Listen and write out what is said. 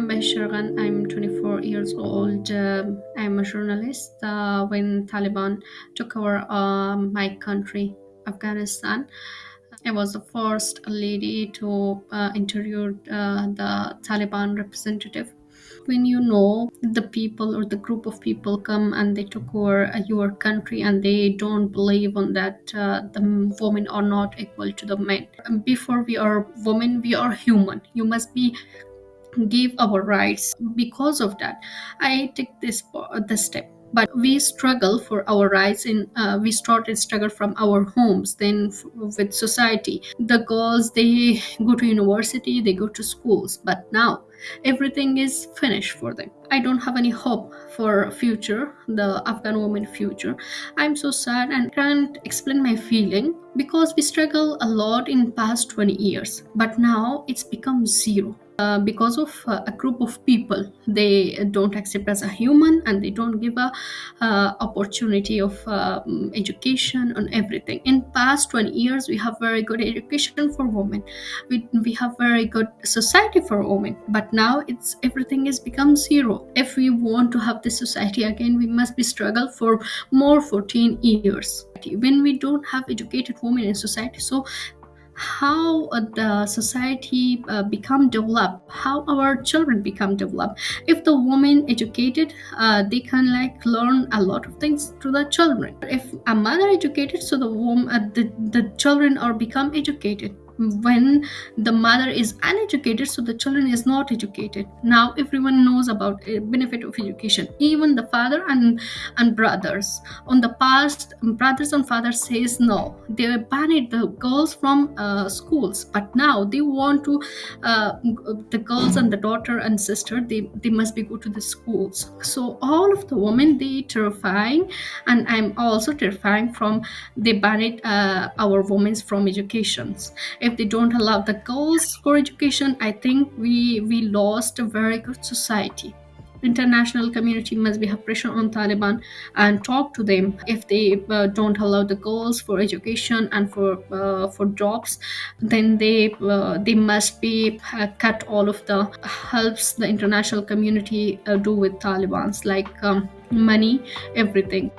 I'm Beheshta Arghand. I'm 24 years old. Um, I'm a journalist. Uh, when Taliban took over uh, my country, Afghanistan, I was the first lady to uh, interview uh, the Taliban representative. When you know the people or the group of people come and they took over uh, your country and they don't believe on that uh, the women are not equal to the men. Before we are women, we are human. You must be give our rights because of that. I take this this step. But we struggle for our rights in uh, we started struggle from our homes then with society. The girls they go to university they go to schools but now everything is finished for them. I don't have any hope for future the afghan woman future. I'm so sad and can't explain my feeling because we struggle a lot in past 20 years but now it's become zero uh, because of uh, a group of people they don't accept as a human and they don't give a uh, opportunity of um, education and everything. In past 20 years we have very good education for women. We, we have very good society for women. But now it's everything has become zero. If we want to have this society again we must be struggle for more 14 years. When we don't have educated women in society so how uh, the society uh, become developed how our children become developed. If the woman educated uh, they can like learn a lot of things to the children. If a mother educated so the woman uh, the, the children are become educated when the mother is uneducated so the children is not educated. Now everyone knows about benefit of education even the father and and brothers. On the past brothers and fathers says no. They banned the girls from uh, schools but now they want to uh, the girls and the daughter and sister they, they must be go to the schools. So all of the women they terrifying and i'm also terrifying from they banned uh, our women from educations. if they don't allow the girls for education i think we we lost a very good society. International community must be have pressure on taliban and talk to them. If they uh, don't allow the girls for education and for uh, for jobs then they uh, they must be uh, cut all of the helps the international community uh, do with talibans like um, money everything